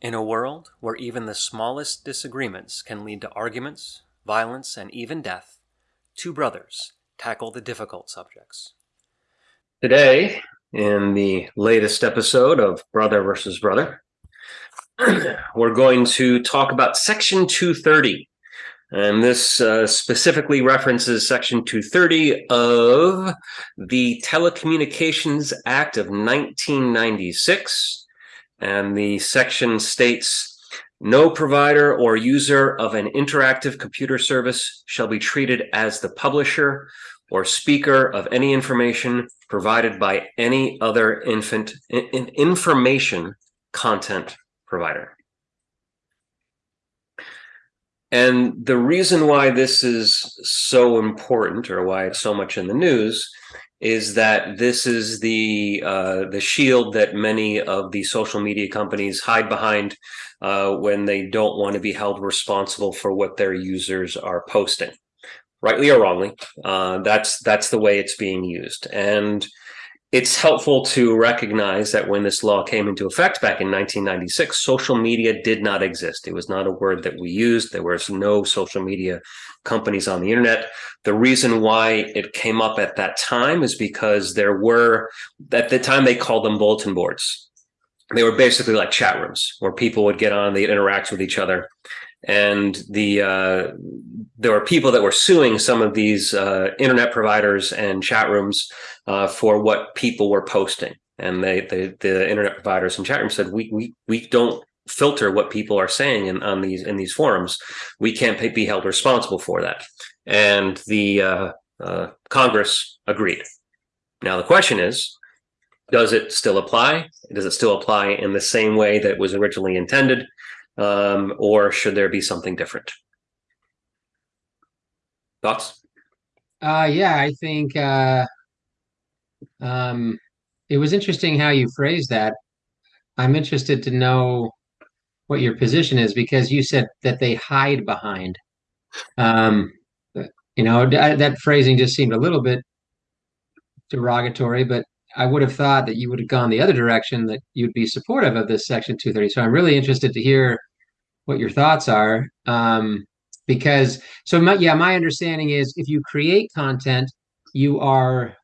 In a world where even the smallest disagreements can lead to arguments, violence, and even death, two brothers tackle the difficult subjects. Today, in the latest episode of Brother versus Brother, we're going to talk about Section 230. And this uh, specifically references Section 230 of the Telecommunications Act of 1996. And the section states no provider or user of an interactive computer service shall be treated as the publisher or speaker of any information provided by any other infant in information content provider. And the reason why this is so important or why it's so much in the news is that this is the uh, the shield that many of the social media companies hide behind uh, when they don't want to be held responsible for what their users are posting, rightly or wrongly. Uh, that's that's the way it's being used, and it's helpful to recognize that when this law came into effect back in 1996, social media did not exist. It was not a word that we used. There was no social media companies on the internet. The reason why it came up at that time is because there were, at the time, they called them bulletin boards. They were basically like chat rooms where people would get on, they'd interact with each other. And the uh, there were people that were suing some of these uh, internet providers and chat rooms uh, for what people were posting. And they, they, the internet providers and chat rooms said, we, we, we don't filter what people are saying in, on these, in these forums. We can't pay, be held responsible for that. And the uh, uh, Congress agreed. Now, the question is, does it still apply? Does it still apply in the same way that was originally intended? Um, or should there be something different? Thoughts? Uh, yeah, I think uh, um, it was interesting how you phrased that. I'm interested to know what your position is because you said that they hide behind. Um, you know, that, phrasing just seemed a little bit derogatory, but I would have thought that you would have gone the other direction, that you'd be supportive of this Section 230. So I'm really interested to hear what your thoughts are. Um, because so my, yeah my understanding is if you create content you are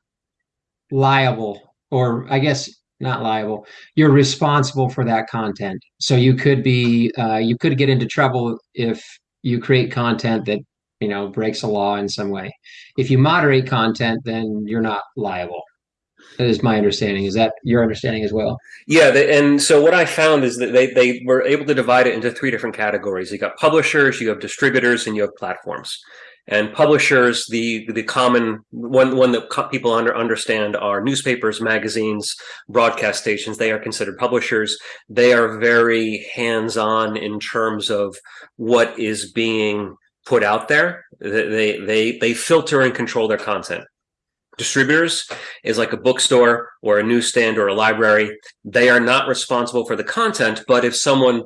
liable or i guess not liable you're responsible for that content. So you could be uh, you could get into trouble if you create content that you know breaks a law in some way. If you moderate content then you're not liable is my understanding. Is that your understanding as well? Yeah, and so what I found is that they they were able to divide it into three different categories. You got publishers, you have distributors, and you have platforms. And publishers, the the common one one that people under understand are newspapers, magazines, broadcast stations. They are considered publishers. They are very hands on in terms of what is being put out there. They they they filter and control their content distributors is like a bookstore or a newsstand or a library. They are not responsible for the content, but if someone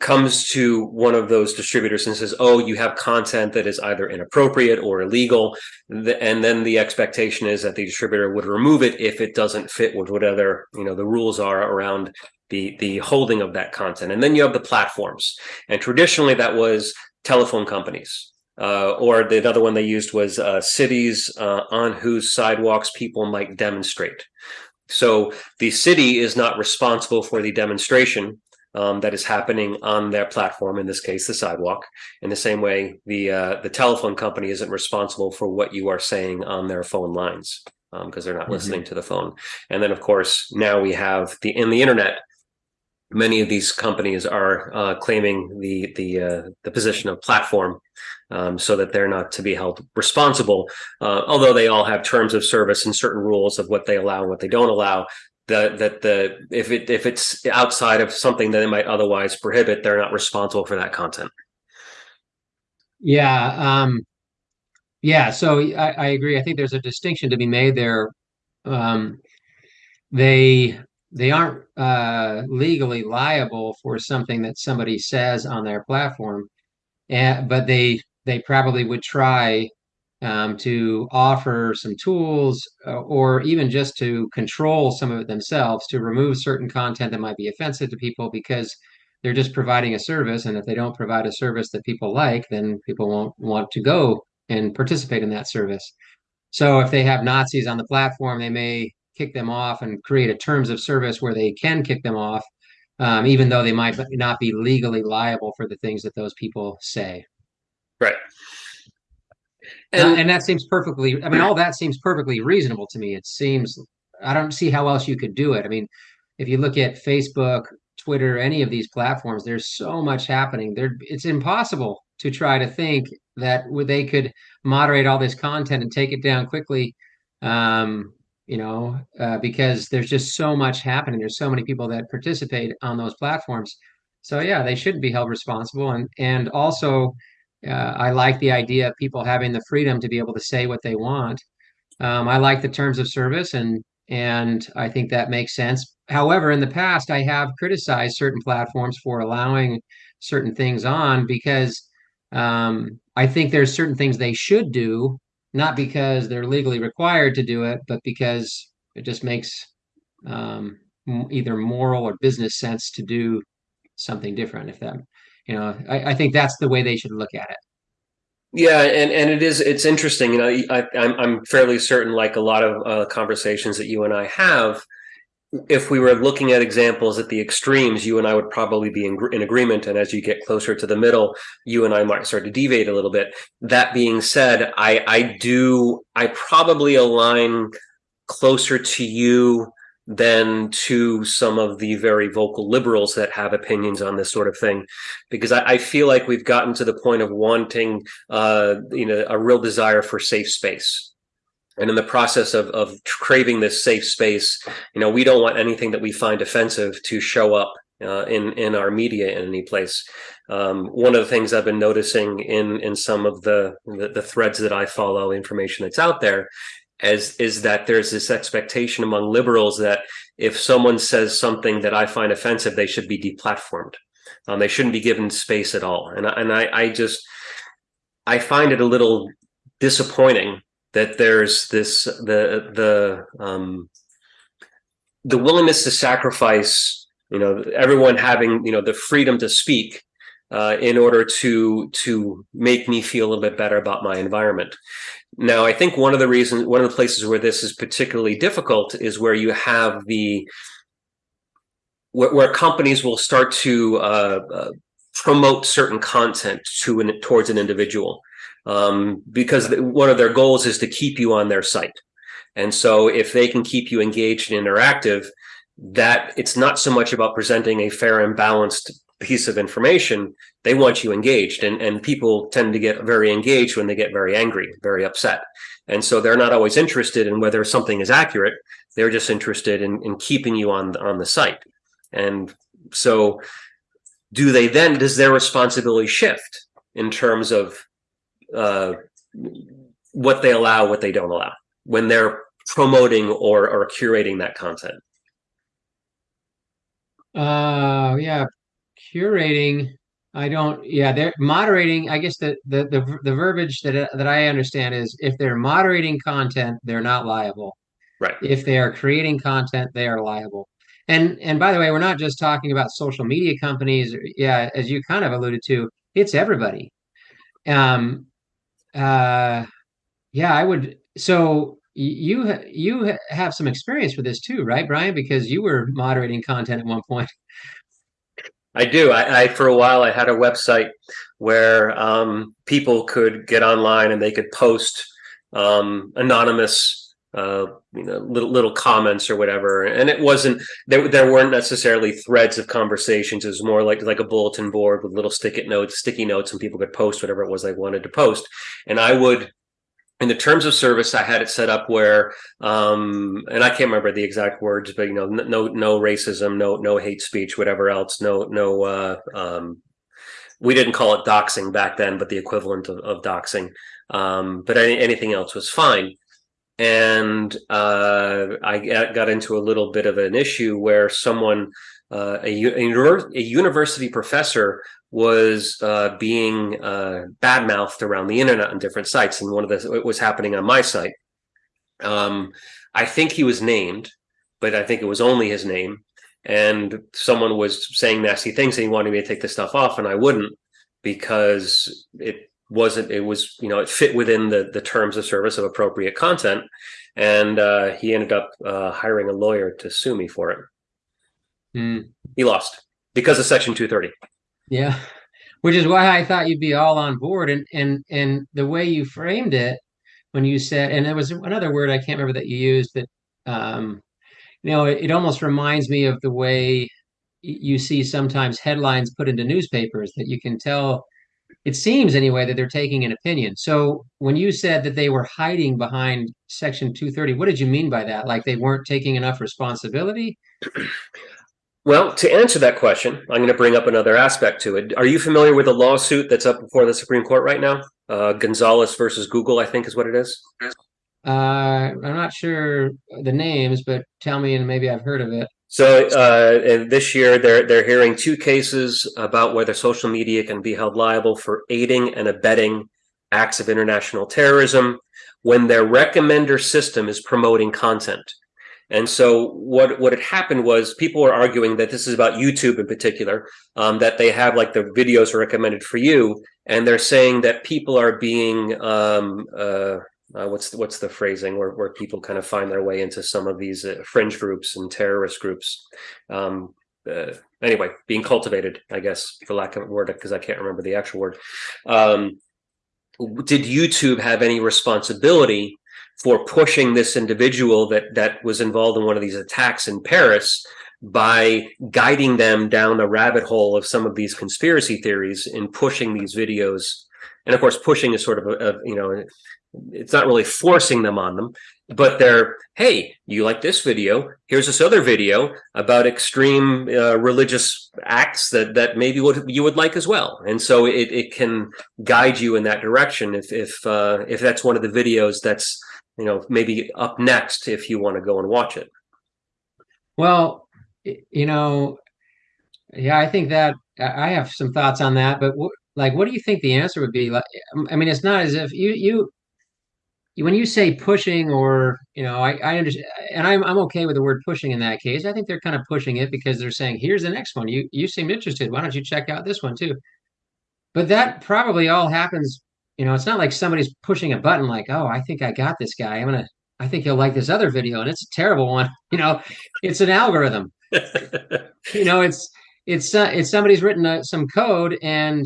comes to one of those distributors and says, oh, you have content that is either inappropriate or illegal, and then the expectation is that the distributor would remove it if it doesn't fit with whatever, you know, the rules are around the, the holding of that content. And then you have the platforms. And traditionally that was telephone companies uh, or the other one they used was uh, cities uh, on whose sidewalks people might demonstrate. So the city is not responsible for the demonstration um, that is happening on their platform, in this case, the sidewalk. In the same way, the uh, the telephone company isn't responsible for what you are saying on their phone lines because um, they're not mm -hmm. listening to the phone. And then, of course, now we have the in the internet many of these companies are uh, claiming the the uh, the position of platform um, so that they're not to be held responsible. Uh, although they all have terms of service and certain rules of what they allow and what they don't allow that that the if it if it's outside of something that they might otherwise prohibit they're not responsible for that content. Yeah um yeah so I, I agree. I think there's a distinction to be made there. Um they they aren't uh, legally liable for something that somebody says on their platform, and, but they they probably would try um, to offer some tools uh, or even just to control some of it themselves to remove certain content that might be offensive to people because they're just providing a service, and if they don't provide a service that people like, then people won't want to go and participate in that service. So if they have Nazis on the platform, they may kick them off and create a terms of service where they can kick them off, um, even though they might not be legally liable for the things that those people say. Right. And, uh, and that seems perfectly, I mean, all that seems perfectly reasonable to me. It seems, I don't see how else you could do it. I mean, if you look at Facebook, Twitter, any of these platforms, there's so much happening. There, it's impossible to try to think that they could moderate all this content and take it down quickly. Um, you know, uh, because there's just so much happening. There's so many people that participate on those platforms. So yeah, they shouldn't be held responsible. And and also, uh, I like the idea of people having the freedom to be able to say what they want. Um, I like the terms of service, and and I think that makes sense. However, in the past, I have criticized certain platforms for allowing certain things on because um, I think there's certain things they should do, not because they're legally required to do it, but because it just makes um, either moral or business sense to do something different. If that, you know, I, I think that's the way they should look at it. Yeah, and, and it is it's interesting. You know, I, I'm I'm fairly certain, like a lot of uh, conversations that you and I have, if we were looking at examples at the extremes, you and I would probably be in, in, agreement. And as you get closer to the middle, you and I might start to deviate a little bit. That being said, I I do I probably align closer to you than to some of the very vocal liberals that have opinions on this sort of thing, because I, I feel like we've gotten to the point of wanting, uh, you know, a real desire for safe space. And in the process of, of craving this safe space, you know, we don't want anything that we find offensive to show up uh, in in our media in any place. Um, one of the things I've been noticing in in some of the, the, the threads that I follow, information that's out there, as is that there's this expectation among liberals that if someone says something that I find offensive, they should be deplatformed. Um, they shouldn't be given space at all. And, and I, I just, I find it a little disappointing that there's this, the, the, um, the willingness to sacrifice, you know, everyone having, you know, the freedom to speak uh, in order to to make me feel a little bit better about my environment. Now, I think one of the reasons, one of the places where this is particularly difficult is where you have the where, where companies will start to uh, uh, promote certain content to an, towards an individual um, because one of their goals is to keep you on their site. And so, if they can keep you engaged and interactive, that it's not so much about presenting a fair and balanced piece of information, they want you engaged. And, and people tend to get very engaged when they get very angry, very upset. And so they're not always interested in whether something is accurate. They're just interested in, in keeping you on, on the site. And so do they then, does their responsibility shift in terms of uh, what they allow, what they don't allow when they're promoting or, or curating that content? Uh, yeah, curating i don't yeah they're moderating i guess the, the the the verbiage that that i understand is if they're moderating content they're not liable. Right. If they are creating content they are liable. And and by the way we're not just talking about social media companies yeah as you kind of alluded to it's everybody. Um uh yeah i would so you you have some experience with this too right brian because you were moderating content at one point I do. I, I, for a while I had a website where um, people could get online and they could post um, anonymous, uh, you know, little little comments or whatever. And it wasn't there. There weren't necessarily threads of conversations. It was more like like a bulletin board with little sticky notes, sticky notes, and people could post whatever it was they wanted to post. And I would in the terms of service, I had it set up where, um, and I can't remember the exact words, but you know, no, no racism, no, no hate speech, whatever else, no, no. Uh, um, we didn't call it doxing back then, but the equivalent of, of doxing. Um, but any, anything else was fine. And uh, I got into a little bit of an issue where someone, uh, a, a, university professor, was uh, being uh, badmouthed around the internet on different sites, and one of the it was happening on my site. Um, I think he was named, but I think it was only his name. and someone was saying nasty things and he wanted me to take the stuff off and I wouldn't because it wasn't it was you know it fit within the the terms of service of appropriate content. And uh, he ended up uh, hiring a lawyer to sue me for it. Mm. he lost because of section 230 Yeah, which is why I thought you'd be all on board, and and and the way you framed it when you said, and there was another word I can't remember that you used that, um, you know, it, it almost reminds me of the way you see sometimes headlines put into newspapers that you can tell, it seems anyway, that they're taking an opinion. So when you said that they were hiding behind Section 230, what did you mean by that? Like they weren't taking enough responsibility? well to answer that question i'm going to bring up another aspect to it are you familiar with the lawsuit that's up before the supreme court right now uh, gonzalez versus google i think is what it is Uh, I'm not sure the names, but tell me, and maybe I've heard of it. So, uh, this year they're they're hearing two cases about whether social media can be held liable for aiding and abetting acts of international terrorism when their recommender system is promoting content. And so, what what had happened was people were arguing that this is about YouTube in particular, um, that they have like the videos recommended for you, and they're saying that people are being um, uh, uh, what's the, what's the phrasing where, where people kind of find their way into some of these uh, fringe groups and terrorist groups? Um, uh, anyway being cultivated i guess for lack of a word because i can't remember the actual word. Um, did youtube have any responsibility for pushing this individual that that was involved in one of these attacks in paris by guiding them down the rabbit hole of some of these conspiracy theories in pushing these videos? And of course pushing is sort of a, a you know it's not really forcing them on them but they're hey you like this video? Here's this other video about extreme uh, religious acts that that maybe would you would like as well. And so it, it can guide you in that direction if if uh, if that's one of the videos that's you know maybe up next if you want to go and watch it. Well, you know, yeah, I think that I have some thoughts on that, but like, what do you think the answer would be? Like, I mean, it's not as if you you when you say pushing or you know, I I understand, and I'm I'm okay with the word pushing in that case. I think they're kind of pushing it because they're saying, here's the next one. You you seem interested. Why don't you check out this one too? But that probably all happens, you know, it's not like somebody's pushing a button like, oh, I think I got this guy. I'm gonna, I think he'll like this other video, and it's a terrible one. You know, it's an algorithm. You know, it's it's uh, it's somebody's written uh, some code, and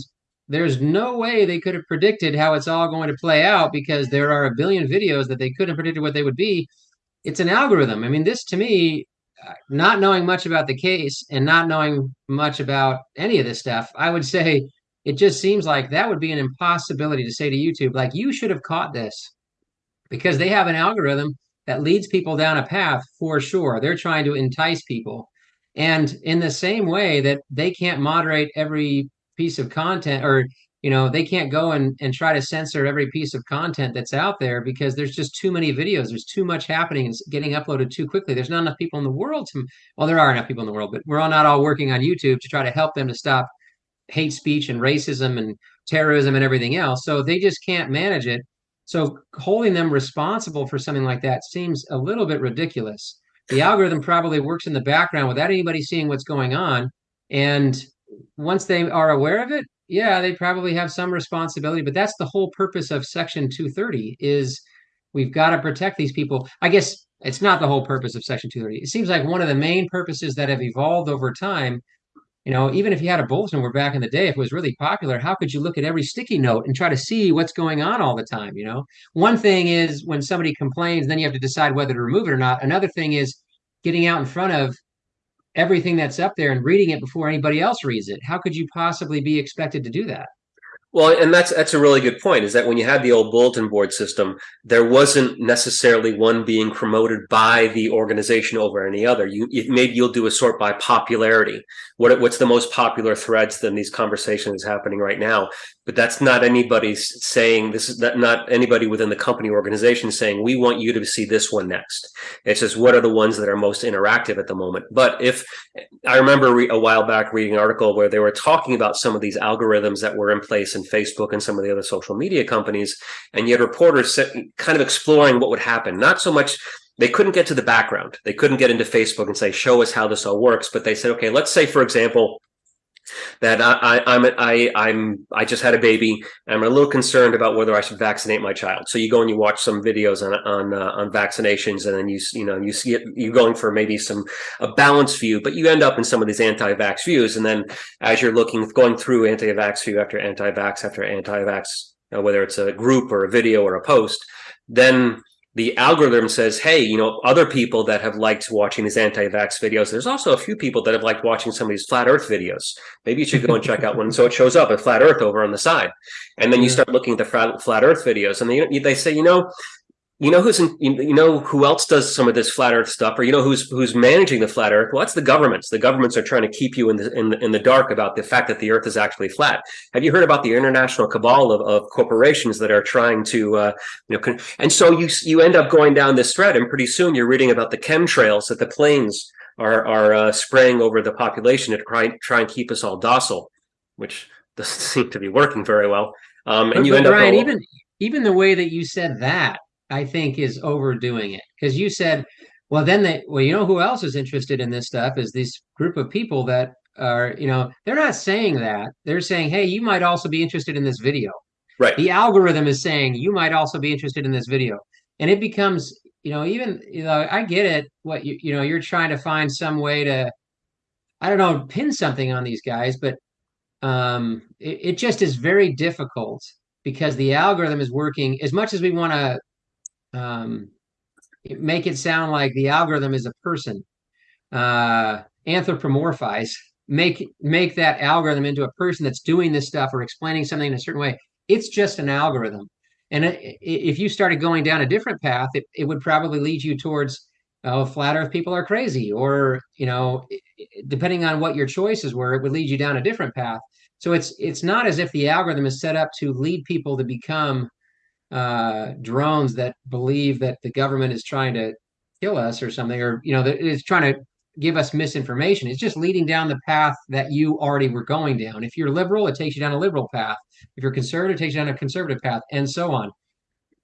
there's no way they could have predicted how it's all going to play out because there are a billion videos that they couldn't have predicted what they would be. It's an algorithm. I mean, this to me, uh, not knowing much about the case and not knowing much about any of this stuff, I would say it just seems like that would be an impossibility to say to YouTube, like, you should have caught this because they have an algorithm that leads people down a path for sure. They're trying to entice people. And in the same way that they can't moderate every piece of content or you know they can't go and, and try to censor every piece of content that's out there because there's just too many videos there's too much happening and it's getting uploaded too quickly there's not enough people in the world to well there are enough people in the world but we're all not all working on youtube to try to help them to stop hate speech and racism and terrorism and everything else. So they just can't manage it. So holding them responsible for something like that seems a little bit ridiculous. The algorithm probably works in the background without anybody seeing what's going on. And once they are aware of it, yeah, they probably have some responsibility. But that's the whole purpose of Section 230 is we've got to protect these people. I guess it's not the whole purpose of Section 230. It seems like one of the main purposes that have evolved over time you know, even if you had a bulletin where back in the day, if it was really popular, how could you look at every sticky note and try to see what's going on all the time? You know, one thing is when somebody complains, then you have to decide whether to remove it or not. Another thing is getting out in front of everything that's up there and reading it before anybody else reads it. How could you possibly be expected to do that? Well, and that's that's a really good point. Is that when you had the old bulletin board system, there wasn't necessarily one being promoted by the organization over any other. You it, maybe you'll do a sort by popularity. What what's the most popular threads than these conversations happening right now? But that's not anybody saying this is not, not anybody within the company organization saying we want you to see this one next. It's just what are the ones that are most interactive at the moment. But if I remember a while back reading an article where they were talking about some of these algorithms that were in place in Facebook and some of the other social media companies, and yet reporters kind of exploring what would happen. Not so much they couldn't get to the background. They couldn't get into Facebook and say, "Show us how this all works." But they said, "Okay, let's say, for example." That I, I, am I, I'm, I just had a baby. I'm a little concerned about whether I should vaccinate my child. So you go and you watch some videos on on uh, on vaccinations, and then you you know you see it. You're going for maybe some a balanced view, but you end up in some of these anti-vax views. And then as you're looking, going through anti-vax view after anti-vax after anti-vax, you know, whether it's a group or a video or a post, then the algorithm says, hey, you know, other people that have liked watching these anti-vax videos, there's also a few people that have liked watching some of these flat earth videos. Maybe you should go and check out one. So it shows up a flat earth over on the side. And then you start looking at the flat, flat earth videos and they, they say, you know, you know who's in, you know who else does some of this flat earth stuff or you know who's who's managing the flat earth? Well that's the governments. The governments are trying to keep you in the in the, in the dark about the fact that the earth is actually flat. Have you heard about the international cabal of, of corporations that are trying to uh, you know and so you you end up going down this thread and pretty soon you're reading about the chemtrails that the planes are are uh, spraying over the population to try try and keep us all docile which doesn't seem to be working very well. Um, and but, you end Brian, up even even the way that you said that I think is overdoing it because you said, well, then they, well, you know, who else is interested in this stuff is this group of people that are, you know, they're not saying that. They're saying, hey, you might also be interested in this video. Right. The algorithm is saying you might also be interested in this video, and it becomes, you know, even, you know, I get it. What you, you know, you're trying to find some way to, I don't know, pin something on these guys, but um, it, it just is very difficult because the algorithm is working as much as we want to um, make it sound like the algorithm is a person. Uh, anthropomorphize make make that algorithm into a person that's doing this stuff or explaining something in a certain way. It's just an algorithm. And it, if you started going down a different path it, it would probably lead you towards oh flat earth people are crazy or you know depending on what your choices were it would lead you down a different path. So it's it's not as if the algorithm is set up to lead people to become uh, drones that believe that the government is trying to kill us or something, or you know, that it's trying to give us misinformation. It's just leading down the path that you already were going down. If you're liberal, it takes you down a liberal path. If you're conservative, it takes you down a conservative path, and so on.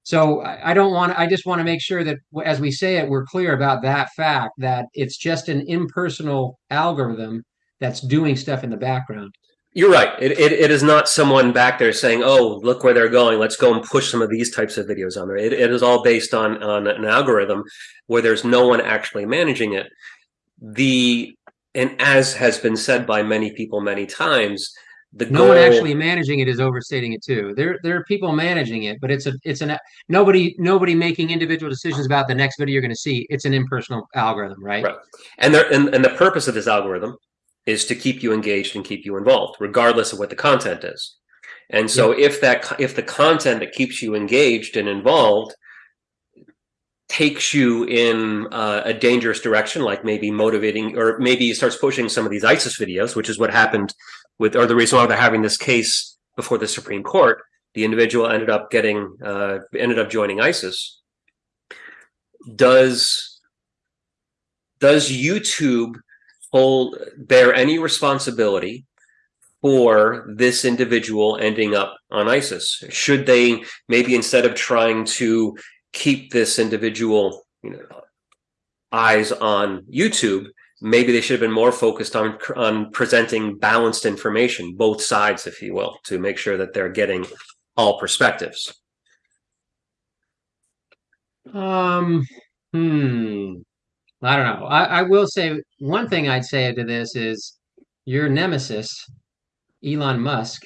So I don't want. To I just want to make sure that as we say it, we're clear about that fact that it's just an impersonal algorithm that's doing stuff in the background. You're right. It, it, it is not someone back there saying, "Oh, look where they're going. Let's go and push some of these types of videos on there." It, it is all based on on an algorithm where there's no one actually managing it. The and as has been said by many people many times, the no goal, one actually managing it is overstating it too. There there are people managing it, but it's a it's an nobody nobody making individual decisions about the next video you're going to see. It's an impersonal algorithm, right? Right. And there and, and the purpose of this algorithm is to keep you engaged and keep you involved, regardless of what the content is. And so yeah. if that if the content that keeps you engaged and involved takes you in uh, a dangerous direction, like maybe motivating, or maybe starts pushing some of these ISIS videos, which is what happened with, or the reason why they're having this case before the Supreme Court. The individual ended up getting, uh, ended up joining ISIS. Does does YouTube hold bear any responsibility for this individual ending up on ISIS? Should they maybe instead of trying to keep this individual, you know, eyes on YouTube, maybe they should have been more focused on on presenting balanced information, both sides, if you will, to make sure that they're getting all perspectives. Um, hmm. I don't know. I, I will say one thing I'd say to this is your nemesis, Elon Musk,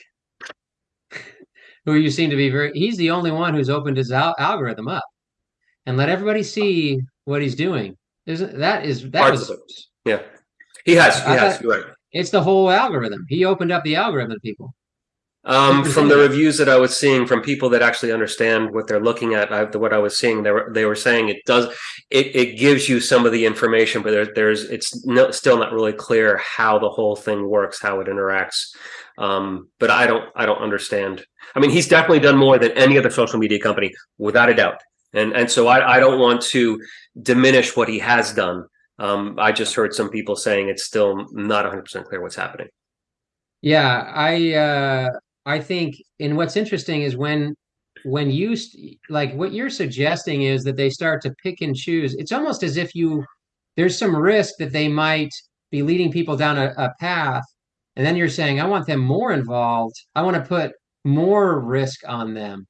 who you seem to be very, he's the only one who's opened his al algorithm up and let everybody see what he's doing. Isn't that is that was, yeah. He has, he I has, right. It's the whole algorithm. He opened up the algorithm to people. Um, from the reviews that I was seeing from people that actually understand what they're looking at, I, what I was seeing, they were they were saying it does it it gives you some of the information, but there, there's it's no, still not really clear how the whole thing works, how it interacts. Um, but I don't I don't understand. I mean, he's definitely done more than any other social media company, without a doubt. And and so I, I don't want to diminish what he has done. Um, I just heard some people saying it's still not 100% clear what's happening. Yeah, I uh, I think, and what's interesting is when when you like what you're suggesting is that they start to pick and choose. It's almost as if you there's some risk that they might be leading people down a, a path, and then you're saying, I want them more involved. I want to put more risk on them.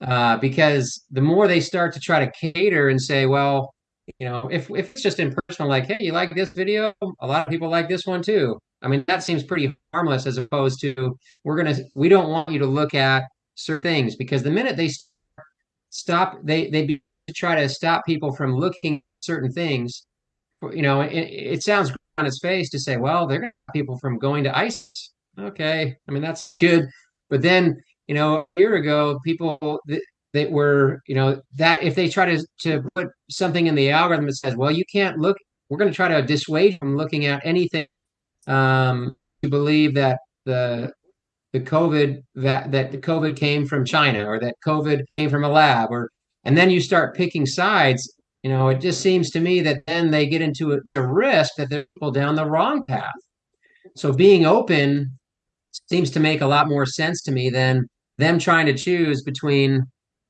Uh, because the more they start to try to cater and say, well, you know, if, if it's just impersonal, like, hey, you like this video? A lot of people like this one too. I mean, that seems pretty harmless as opposed to we're gonna we don't want you to look at certain things because the minute they stop, they they be, try to stop people from looking at certain things. You know, it, it sounds on its face to say, well, they're gonna stop people from going to ISIS. Okay, I mean that's good, but then you know, a year ago, people that, that were, you know, that if they try to to put something in the algorithm that says, well, you can't look, we're going to try to dissuade from looking at anything um, to believe that the the COVID that that the COVID came from China or that COVID came from a lab or and then you start picking sides. You know, it just seems to me that then they get into a, a risk that they're people down the wrong path. So being open seems to make a lot more sense to me than them trying to choose between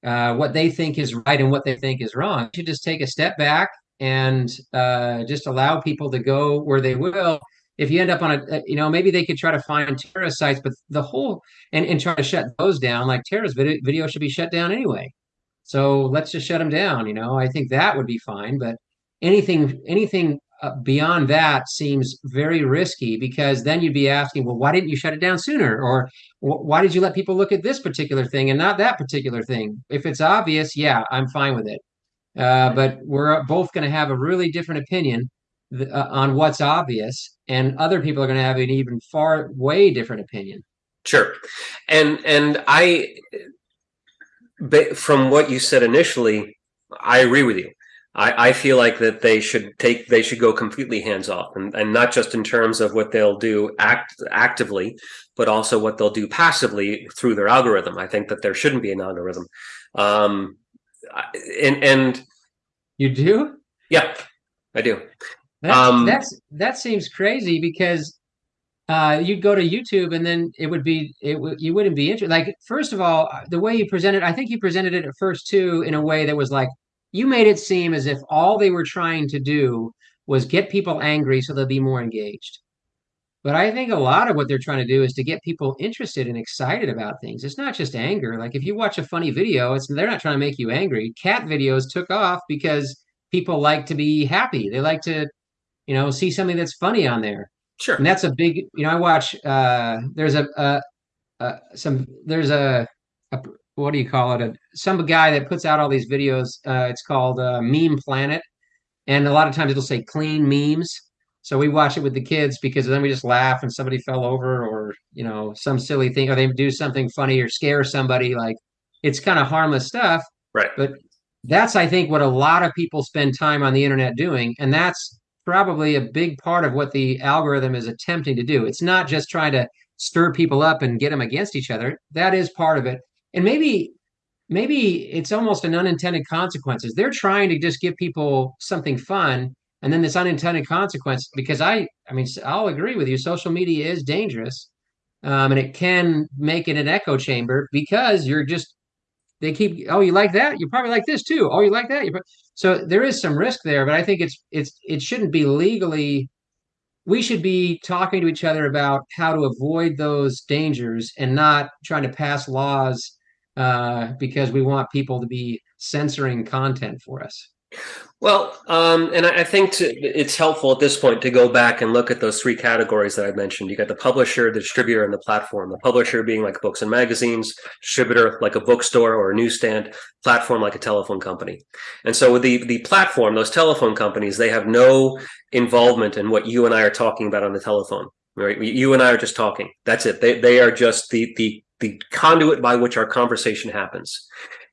uh, what they think is right and what they think is wrong. You just take a step back and uh, just allow people to go where they will. If you end up on a, you know, maybe they could try to find terrorist sites, but the whole and, and try to shut those down. Like terrorist video, video should be shut down anyway. So let's just shut them down. You know, I think that would be fine. But anything, anything uh, beyond that seems very risky because then you'd be asking, well, why didn't you shut it down sooner? Or why did you let people look at this particular thing and not that particular thing? If it's obvious, yeah, I'm fine with it. Uh, but we're both going to have a really different opinion uh, on what's obvious, and other people are going to have an even far way different opinion. Sure, and and I, from what you said initially, I agree with you. I, I feel like that they should take they should go completely hands off and, and not just in terms of what they'll do act actively, but also what they'll do passively through their algorithm. I think that there shouldn't be an algorithm. Um, and and you do? Yeah, I do. That's, um, that's that seems crazy because uh, you'd go to YouTube and then it would be it w- you wouldn't be interested. Like first of all, the way you presented, I think you presented it at first too in a way that was like you made it seem as if all they were trying to do was get people angry so they'll be more engaged. But I think a lot of what they're trying to do is to get people interested and excited about things. It's not just anger. Like if you watch a funny video, it's they're not trying to make you angry. Cat videos took off because people like to be happy. They like to, you know, see something that's funny on there. Sure. And that's a big, you know, I watch uh there's a uh, uh some there's a, a what do you call it? A, some guy that puts out all these videos. Uh, it's called uh, Meme Planet, and a lot of times it'll say clean memes. So we watch it with the kids because then we just laugh and somebody fell over or you know some silly thing or they do something funny or scare somebody. Like it's kind of harmless stuff, right? But that's I think what a lot of people spend time on the internet doing, and that's probably a big part of what the algorithm is attempting to do. It's not just trying to stir people up and get them against each other. That is part of it and maybe maybe it's almost an unintended consequences. They're trying to just give people something fun, and then this unintended consequence. Because I, I mean, I'll agree with you. Social media is dangerous, um, and it can make it an echo chamber because you're just they keep. Oh, you like that? You probably like this too. Oh, you like that? You so there is some risk there, but I think it's it's it shouldn't be legally. We should be talking to each other about how to avoid those dangers and not trying to pass laws uh, because we want people to be censoring content for us. Well, um, and I think to, it's helpful at this point to go back and look at those three categories that I mentioned. You got the publisher, the distributor, and the platform. The publisher being like books and magazines, distributor like a bookstore or a newsstand, platform like a telephone company. And so with the the platform, those telephone companies, they have no involvement in what you and I are talking about on the telephone. Right? You and I are just talking. That's it. They they are just the the the conduit by which our conversation happens.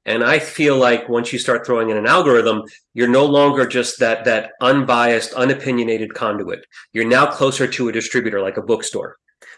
And I feel like once you start throwing in an algorithm, you're no longer just that that unbiased, unopinionated conduit. You're now closer to a distributor like a bookstore.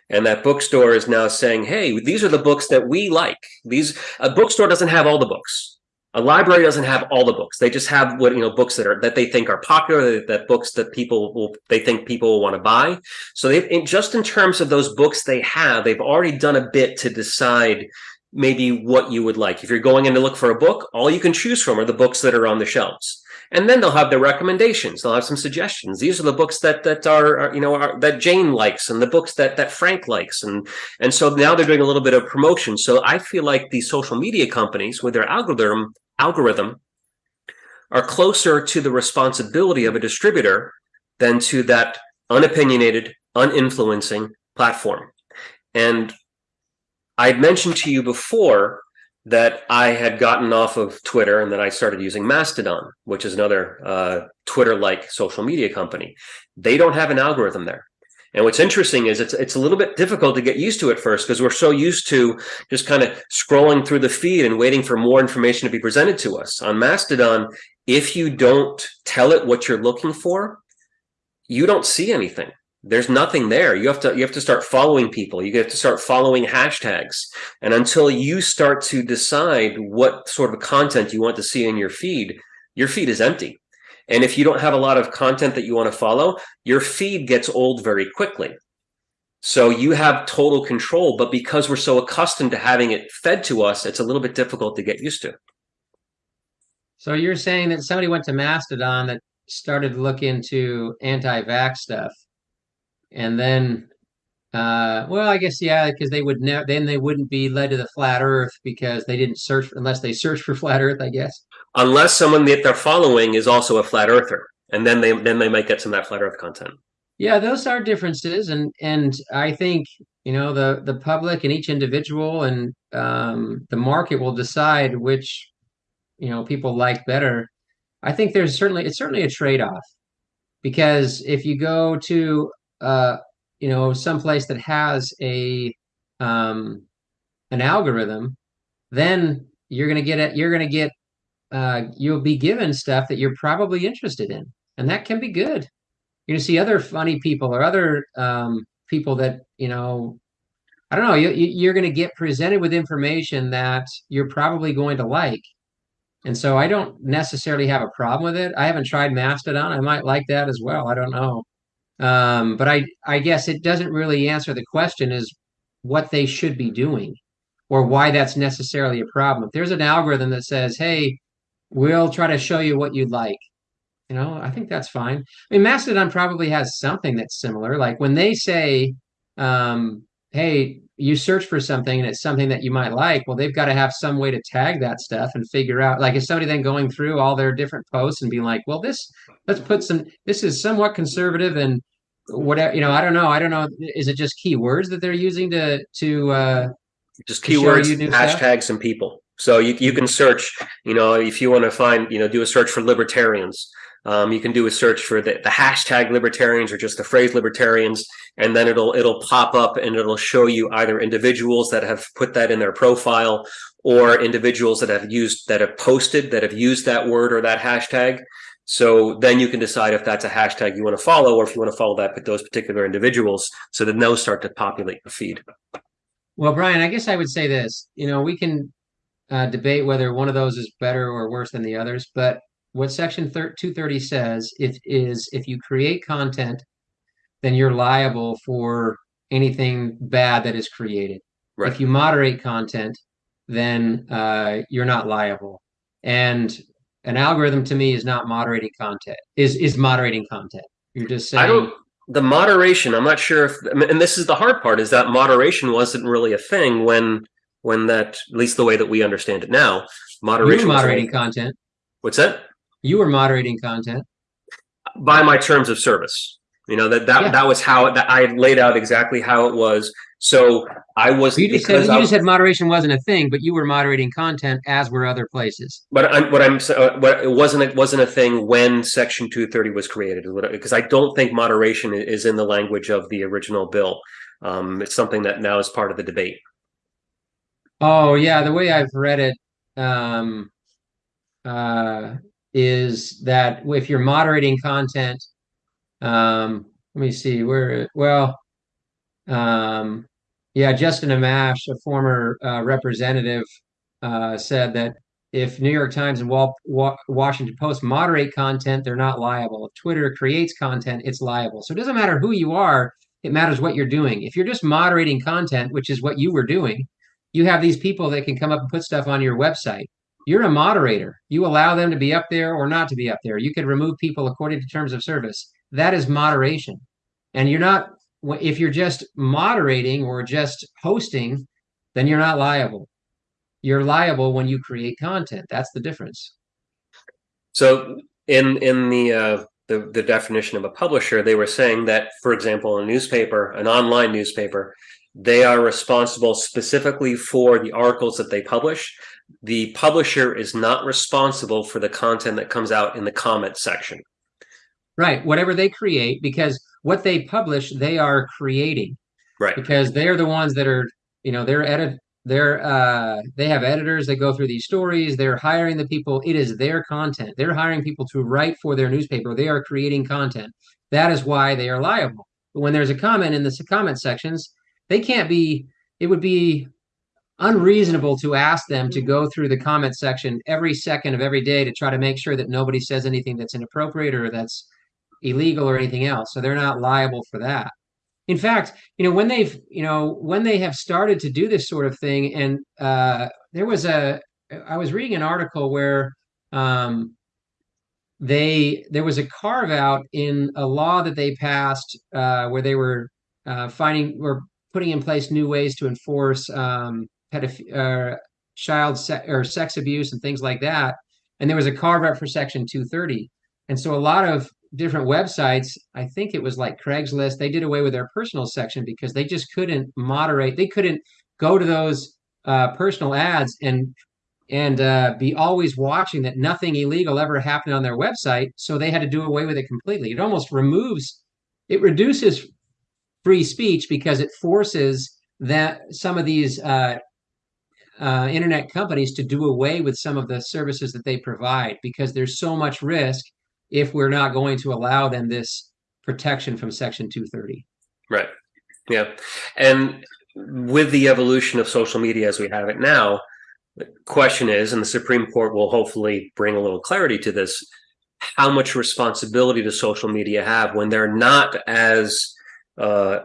And that bookstore is now saying, hey, these are the books that we like. These a bookstore doesn't have all the books. A library doesn't have all the books. They just have what you know books that are that they think are popular, that books that people will they think people will want to buy. So they just in terms of those books they have, they've already done a bit to decide maybe what you would like. If you're going in to look for a book, all you can choose from are the books that are on the shelves. And then they'll have their recommendations. They'll have some suggestions. These are the books that that are, are you know are, that Jane likes, and the books that that Frank likes, and and so now they're doing a little bit of promotion. So I feel like the social media companies with their algorithm algorithm are closer to the responsibility of a distributor than to that unopinionated, uninfluencing platform. And I mentioned to you before that I had gotten off of Twitter and that I started using Mastodon, which is another uh, Twitter-like social media company. They don't have an algorithm there. And what's interesting is it's it's a little bit difficult to get used to at first because we're so used to just kind of scrolling through the feed and waiting for more information to be presented to us. On Mastodon, if you don't tell it what you're looking for, you don't see anything there's nothing there. You have to you have to start following people. You have to start following hashtags. And until you start to decide what sort of content you want to see in your feed your feed is empty. And if you don't have a lot of content that you want to follow your feed gets old very quickly. So you have total control but because we're so accustomed to having it fed to us it's a little bit difficult to get used to. So you're saying that somebody went to mastodon that started to look into anti-vax stuff and then uh, well, I guess yeah, because they would never then they wouldn't be led to the flat Earth because they didn't search unless they search for flat Earth, I guess. Unless someone that they're following is also a flat earther, and then they then they might get some of that flat Earth content. Yeah, those are differences, and and I think you know the the public and each individual and um, the market will decide which you know people like better. I think there's certainly it's certainly a trade off because if you go to uh, you know, someplace that has a um, an algorithm, then you're gonna get it. You're gonna get uh, you'll be given stuff that you're probably interested in, and that can be good. You're gonna see other funny people or other um, people that you know. I don't know. You, you're going to get presented with information that you're probably going to like, and so I don't necessarily have a problem with it. I haven't tried Mastodon. I might like that as well. I don't know. Um, but I, I guess it doesn't really answer the question is what they should be doing or why that's necessarily a problem. If there's an algorithm that says, hey, we'll try to show you what you'd like, you know, I think that's fine. I mean, Mastodon probably has something that's similar. Like when they say, um, hey, you search for something and it's something that you might like, well, they've got to have some way to tag that stuff and figure out, like, is somebody then going through all their different posts and being like, well, this, let's put some, this is somewhat conservative and whatever, you know, I don't know. I don't know. Is it just keywords that they're using to, to, uh, just keywords, hashtags, stuff? and people. So you, you can search, you know, if you want to find, you know, do a search for libertarians. Um, you can do a search for the, the hashtag libertarians or just the phrase libertarians, and then it'll it'll pop up and it'll show you either individuals that have put that in their profile or individuals that have used that have posted that have used that word or that hashtag. So then you can decide if that's a hashtag you want to follow or if you want to follow that but those particular individuals. So then those start to populate the feed. Well, Brian, I guess I would say this. You know, we can uh, debate whether one of those is better or worse than the others, but what Section 230 says if, is if you create content, then you're liable for anything bad that is created. Right. If you moderate content, then uh, you're not liable. And an algorithm to me is not moderating content. Is is moderating content. You're just saying. I don't. The moderation. I'm not sure if, and this is the hard part, is that moderation wasn't really a thing when when that, at least the way that we understand it now. Moderation. You're moderating content. What's that? You were moderating content by my terms of service. You know that that yeah. that was how that I laid out exactly how it was. So I was you just said you I, just said moderation wasn't a thing, but you were moderating content as were other places. But I'm, what I'm uh, what it wasn't it wasn't a thing when Section 230 was created because I don't think moderation is in the language of the original bill. Um, it's something that now is part of the debate. Oh yeah, the way I've read it, um, uh, is that if you're moderating content, um, let me see where, well, um, yeah, Justin Amash, a former uh, representative, uh, said that if New York Times and Wa- Washington Post moderate content, they're not liable. If Twitter creates content, it's liable. So it doesn't matter who you are, it matters what you're doing. If you're just moderating content, which is what you were doing, you have these people that can come up and put stuff on your website. You're a moderator. You allow them to be up there or not to be up there. You could remove people according to terms of service. That is moderation. And you're not, if you're just moderating or just hosting, then you're not liable. You're liable when you create content. That's the difference. So in in the uh, the, the definition of a publisher, they were saying that, for example, a newspaper, an online newspaper, they are responsible specifically for the articles that they publish. The publisher is not responsible for the content that comes out in the comment section. Right. Whatever they create, because what they publish, they are creating. Right. Because they're the ones that are, you know, they're edit they're uh they have editors that go through these stories they're hiring the people it is their content they're hiring people to write for their newspaper they are creating content that is why they are liable but when there's a comment in the comment sections they can't be it would be unreasonable to ask them to go through the comment section every second of every day to try to make sure that nobody says anything that's inappropriate or that's illegal or anything else. So they're not liable for that. In fact, you know, when they've, you know, when they have started to do this sort of thing, and uh, there was a, I was reading an article where um, they there was a carve out in a law that they passed uh, where they were uh, finding were putting in place new ways to enforce um, pedoph- uh, child se- or sex abuse and things like that, and there was a carve out for Section 230, and so a lot of different websites, I think it was like Craigslist, they did away with their personal section because they just couldn't moderate. They couldn't go to those uh, personal ads and and uh, be always watching that nothing illegal ever happened on their website. So they had to do away with it completely. It almost removes, it reduces free speech because it forces that some of these uh, uh, internet companies to do away with some of the services that they provide because there's so much risk if we're not going to allow them this protection from Section 230. Right. Yeah. And with the evolution of social media as we have it now, the question is, and the Supreme Court will hopefully bring a little clarity to this, how much responsibility does social media have when they're not as uh,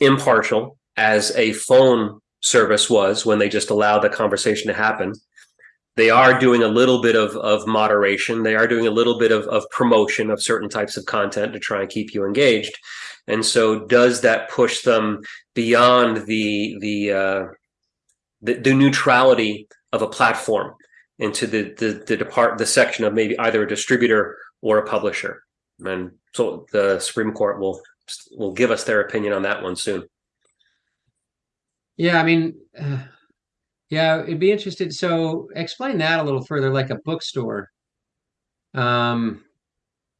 impartial as a phone service was when they just allowed the conversation to happen they are doing a little bit of, of moderation. They are doing a little bit of, of promotion of certain types of content to try and keep you engaged. And so does that push them beyond the, the, uh, the, the neutrality of a platform into the, the, the depart, the section of maybe either a distributor or a publisher? And so the Supreme Court will, will give us their opinion on that one soon. Yeah. I mean, uh yeah, it'd be interested. So explain that a little further, like a bookstore. Um,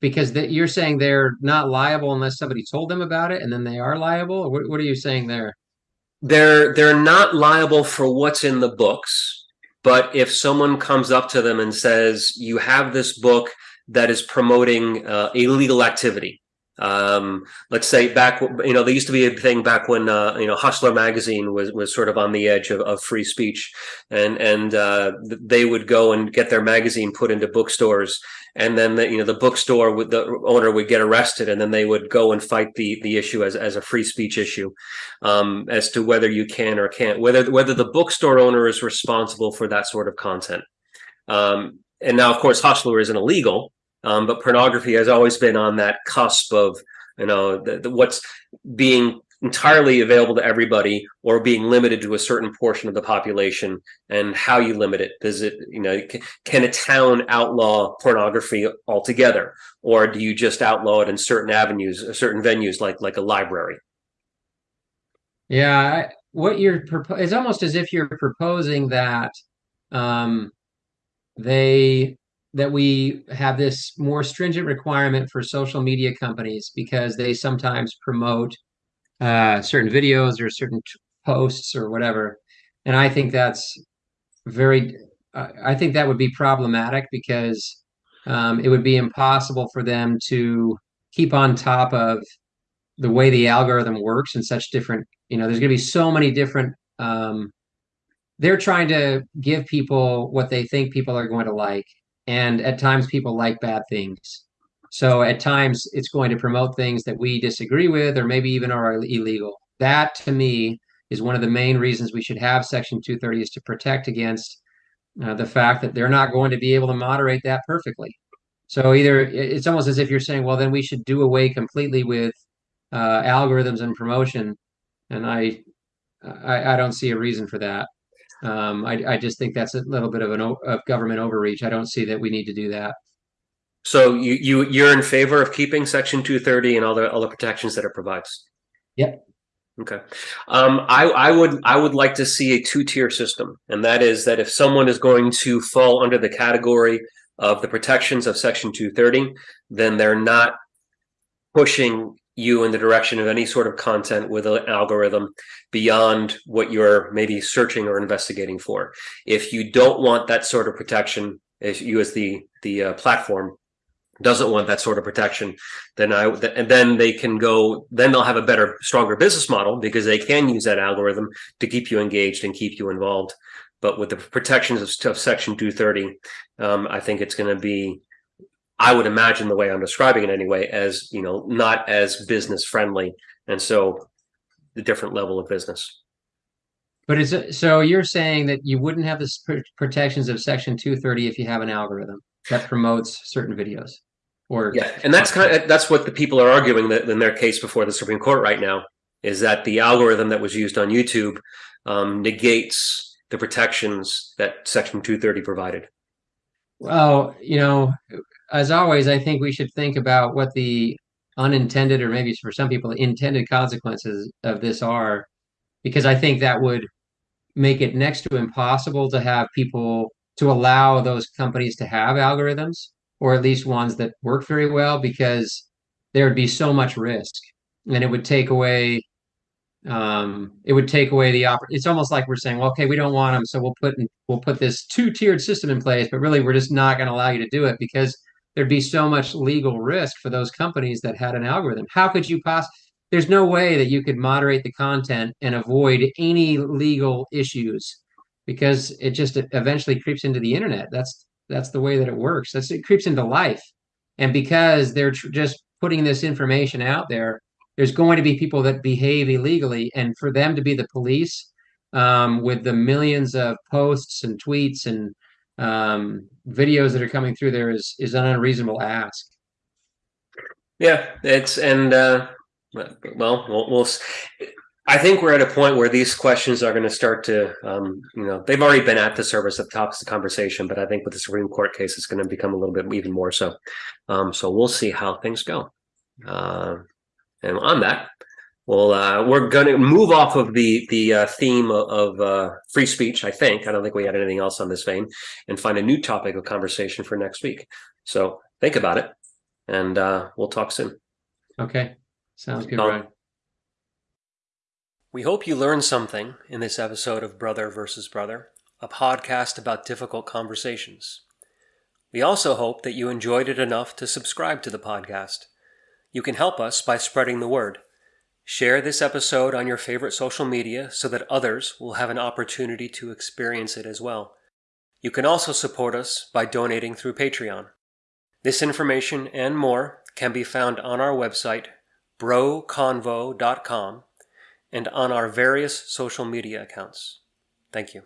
because that you're saying they're not liable unless somebody told them about it, and then they are liable. What, what are you saying there? They're they're not liable for what's in the books, but if someone comes up to them and says, "You have this book that is promoting uh, illegal activity," Um, let's say back, you know, there used to be a thing back when, uh, you know, Hustler magazine was, was sort of on the edge of, of free speech and, and, uh, they would go and get their magazine put into bookstores. And then the, you know, the bookstore would, the owner would get arrested and then they would go and fight the, the issue as, as a free speech issue, um, as to whether you can or can't, whether, whether the bookstore owner is responsible for that sort of content. Um, and now, of course, Hustler isn't illegal, um, but pornography has always been on that cusp of, you know, the, the, what's being entirely available to everybody or being limited to a certain portion of the population and how you limit it. Does it, you know, can a town outlaw pornography altogether? Or do you just outlaw it in certain avenues, certain venues like, like a library? Yeah, what you're it's almost as if you're proposing that um, they that we have this more stringent requirement for social media companies because they sometimes promote uh, certain videos or certain posts or whatever. And I think that's very, uh, I think that would be problematic because um, it would be impossible for them to keep on top of the way the algorithm works in such different, you know, there's going to be so many different um, they're trying to give people what they think people are going to like and at times people like bad things. So at times it's going to promote things that we disagree with or maybe even are illegal. That to me is one of the main reasons we should have Section 230 is to protect against uh, the fact that they're not going to be able to moderate that perfectly. So either it's almost as if you're saying, well, then we should do away completely with uh, algorithms and promotion, and I, I, I don't see a reason for that. Um, I, I just think that's a little bit of an of government overreach. I don't see that we need to do that. So you you you're in favor of keeping Section 230 and all the all the protections that it provides? Yep. Okay. Um, I, I would I would like to see a two tier system, and that is that if someone is going to fall under the category of the protections of Section 230, then they're not pushing you in the direction of any sort of content with an algorithm beyond what you're maybe searching or investigating for. If you don't want that sort of protection, if you as the the uh, platform doesn't want that sort of protection, then I and then they can go. Then they'll have a better, stronger business model because they can use that algorithm to keep you engaged and keep you involved. But with the protections of, of Section 230, um, I think it's going to be, I would imagine the way I'm describing it anyway, as you know, not as business friendly, and so the different level of business. But is it so? You're saying that you wouldn't have the protections of Section 230 if you have an algorithm that promotes certain videos. Or yeah, and that's kind of that's what the people are arguing that in their case before the Supreme Court right now is that the algorithm that was used on YouTube um, negates the protections that Section 230 provided. Well, you know, as always, I think we should think about what the unintended, or maybe for some people, intended consequences of this are, because I think that would make it next to impossible to have people to allow those companies to have algorithms or at least ones that work very well because there would be so much risk. And it would take away um, it would take away the op- it's almost like we're saying well okay we don't want them so we'll put in, we'll put this two-tiered system in place but really we're just not going to allow you to do it because there'd be so much legal risk for those companies that had an algorithm. How could you possibly there's no way that you could moderate the content and avoid any legal issues because it just eventually creeps into the internet. That's that's the way that it works. That's it creeps into life, and because they're tr- just putting this information out there, there's going to be people that behave illegally, and for them to be the police um, with the millions of posts and tweets and um, videos that are coming through there is is an unreasonable ask. Yeah, it's and uh, well, we'll, we'll I think we're at a point where these questions are going to start to, um, you know, they've already been at the surface of the topics of conversation, but I think with the Supreme Court case, it's going to become a little bit even more so. Um, so we'll see how things go. Uh, and on that, well, uh, we're going to move off of the the uh, theme of, uh, free speech. I think I don't think we had anything else on this vein, and find a new topic of conversation for next week. So think about it, and uh, we'll talk soon. Okay, sounds good, Brian. We hope you learned something in this episode of Brother versus Brother, a podcast about difficult conversations. We also hope that you enjoyed it enough to subscribe to the podcast. You can help us by spreading the word. Share this episode on your favorite social media so that others will have an opportunity to experience it as well. You can also support us by donating through Patreon. This information and more can be found on our website, broconvo.com and on our various social media accounts. Thank you.